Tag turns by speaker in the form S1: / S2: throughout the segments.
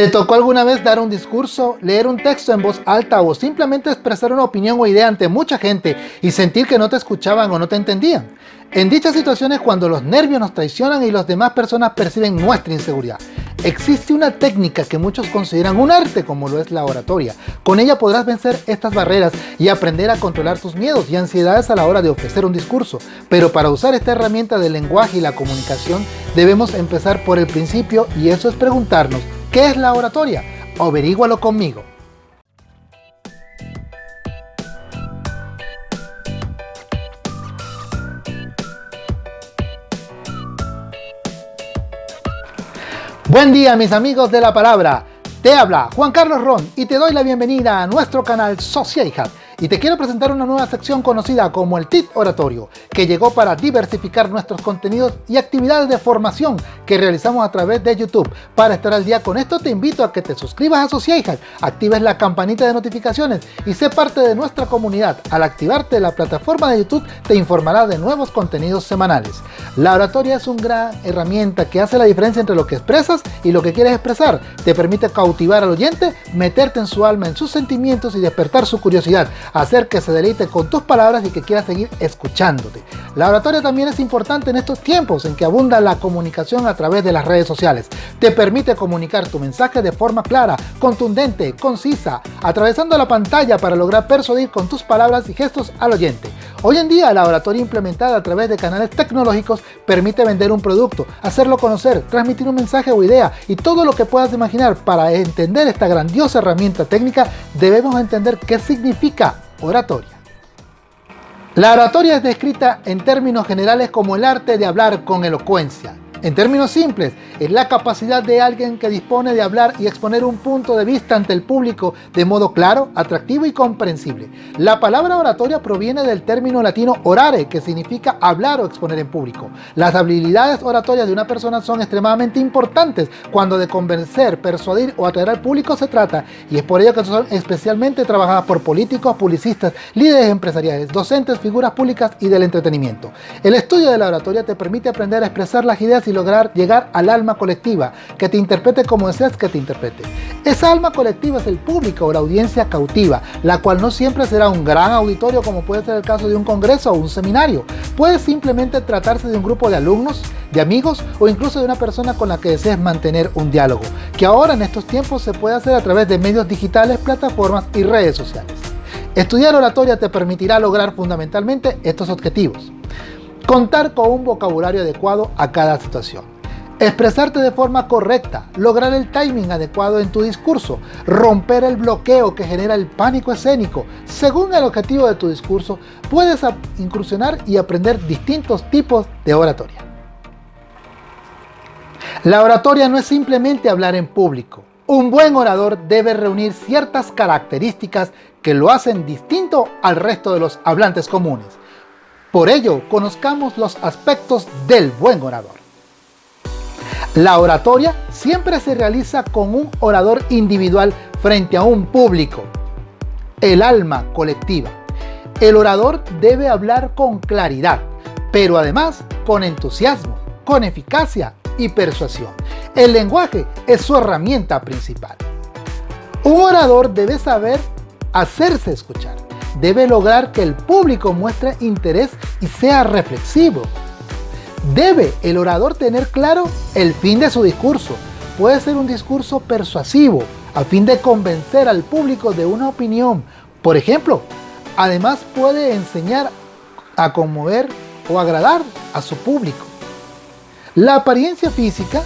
S1: ¿Te tocó alguna vez dar un discurso, leer un texto en voz alta o simplemente expresar una opinión o idea ante mucha gente y sentir que no te escuchaban o no te entendían? En dichas situaciones cuando los nervios nos traicionan y las demás personas perciben nuestra inseguridad. Existe una técnica que muchos consideran un arte como lo es la oratoria. Con ella podrás vencer estas barreras y aprender a controlar tus miedos y ansiedades a la hora de ofrecer un discurso. Pero para usar esta herramienta del lenguaje y la comunicación debemos empezar por el principio y eso es preguntarnos ¿Qué es la oratoria? Averígualo conmigo. Buen día mis amigos de la palabra. Te habla Juan Carlos Ron y te doy la bienvenida a nuestro canal Social Hub y te quiero presentar una nueva sección conocida como el TIT Oratorio, que llegó para diversificar nuestros contenidos y actividades de formación que realizamos a través de YouTube. Para estar al día con esto te invito a que te suscribas a Sociedad, actives la campanita de notificaciones y sé parte de nuestra comunidad. Al activarte la plataforma de YouTube te informará de nuevos contenidos semanales. La oratoria es una gran herramienta que hace la diferencia entre lo que expresas y lo que quieres expresar. Te permite cautivar al oyente, meterte en su alma, en sus sentimientos y despertar su curiosidad hacer que se deleite con tus palabras y que quiera seguir escuchándote. La oratoria también es importante en estos tiempos en que abunda la comunicación a través de las redes sociales. Te permite comunicar tu mensaje de forma clara, contundente, concisa, atravesando la pantalla para lograr persuadir con tus palabras y gestos al oyente. Hoy en día la oratoria implementada a través de canales tecnológicos permite vender un producto, hacerlo conocer, transmitir un mensaje o idea y todo lo que puedas imaginar. Para entender esta grandiosa herramienta técnica debemos entender qué significa oratoria. La oratoria es descrita en términos generales como el arte de hablar con elocuencia, en términos simples, es la capacidad de alguien que dispone de hablar y exponer un punto de vista ante el público de modo claro, atractivo y comprensible. La palabra oratoria proviene del término latino orare, que significa hablar o exponer en público. Las habilidades oratorias de una persona son extremadamente importantes cuando de convencer, persuadir o atraer al público se trata, y es por ello que son especialmente trabajadas por políticos, publicistas, líderes empresariales, docentes, figuras públicas y del entretenimiento. El estudio de la oratoria te permite aprender a expresar las ideas y lograr llegar al alma colectiva, que te interprete como deseas que te interprete. Esa alma colectiva es el público o la audiencia cautiva, la cual no siempre será un gran auditorio como puede ser el caso de un congreso o un seminario. Puede simplemente tratarse de un grupo de alumnos, de amigos o incluso de una persona con la que desees mantener un diálogo, que ahora en estos tiempos se puede hacer a través de medios digitales, plataformas y redes sociales. Estudiar oratoria te permitirá lograr fundamentalmente estos objetivos. Contar con un vocabulario adecuado a cada situación. Expresarte de forma correcta, lograr el timing adecuado en tu discurso, romper el bloqueo que genera el pánico escénico. Según el objetivo de tu discurso, puedes incursionar y aprender distintos tipos de oratoria. La oratoria no es simplemente hablar en público. Un buen orador debe reunir ciertas características que lo hacen distinto al resto de los hablantes comunes. Por ello, conozcamos los aspectos del buen orador. La oratoria siempre se realiza con un orador individual frente a un público, el alma colectiva. El orador debe hablar con claridad, pero además con entusiasmo, con eficacia y persuasión. El lenguaje es su herramienta principal. Un orador debe saber hacerse escuchar debe lograr que el público muestre interés y sea reflexivo. Debe el orador tener claro el fin de su discurso. Puede ser un discurso persuasivo, a fin de convencer al público de una opinión. Por ejemplo, además puede enseñar a conmover o agradar a su público. La apariencia física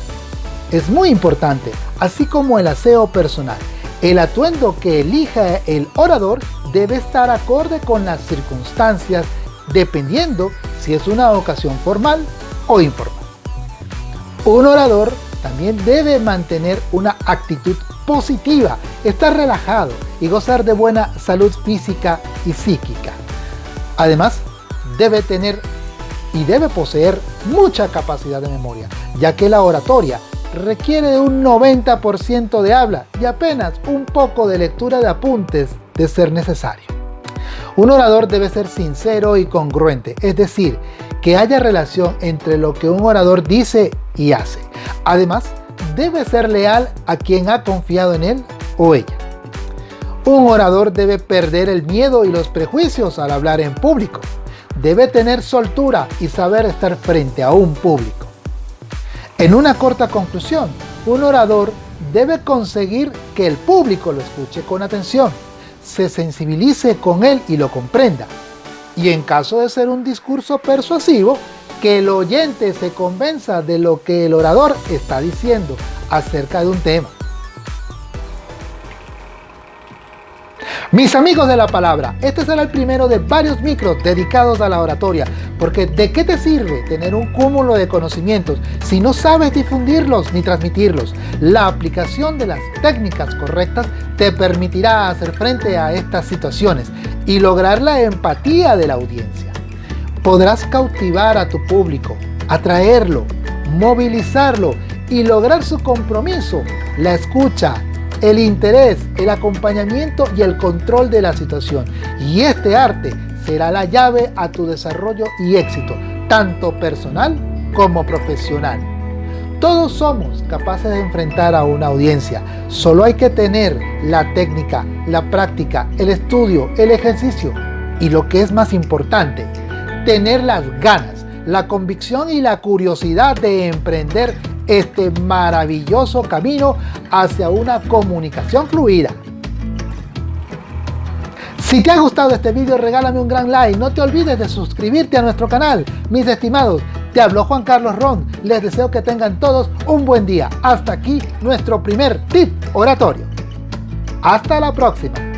S1: es muy importante, así como el aseo personal. El atuendo que elija el orador debe estar acorde con las circunstancias dependiendo si es una ocasión formal o informal. Un orador también debe mantener una actitud positiva, estar relajado y gozar de buena salud física y psíquica. Además, debe tener y debe poseer mucha capacidad de memoria, ya que la oratoria requiere de un 90% de habla y apenas un poco de lectura de apuntes de ser necesario. Un orador debe ser sincero y congruente, es decir, que haya relación entre lo que un orador dice y hace. Además, debe ser leal a quien ha confiado en él o ella. Un orador debe perder el miedo y los prejuicios al hablar en público. Debe tener soltura y saber estar frente a un público. En una corta conclusión, un orador debe conseguir que el público lo escuche con atención, se sensibilice con él y lo comprenda. Y en caso de ser un discurso persuasivo, que el oyente se convenza de lo que el orador está diciendo acerca de un tema. Mis amigos de la palabra, este será el primero de varios micros dedicados a la oratoria, porque ¿de qué te sirve tener un cúmulo de conocimientos si no sabes difundirlos ni transmitirlos? La aplicación de las técnicas correctas te permitirá hacer frente a estas situaciones y lograr la empatía de la audiencia. Podrás cautivar a tu público, atraerlo, movilizarlo y lograr su compromiso, la escucha, el interés, el acompañamiento y el control de la situación. Y este arte será la llave a tu desarrollo y éxito, tanto personal como profesional. Todos somos capaces de enfrentar a una audiencia, solo hay que tener la técnica, la práctica, el estudio, el ejercicio y lo que es más importante, tener las ganas, la convicción y la curiosidad de emprender este maravilloso camino hacia una comunicación fluida. Si te ha gustado este video regálame un gran like, no te olvides de suscribirte a nuestro canal. Mis estimados, te habló Juan Carlos Ron, les deseo que tengan todos un buen día. Hasta aquí nuestro primer tip oratorio. Hasta la próxima.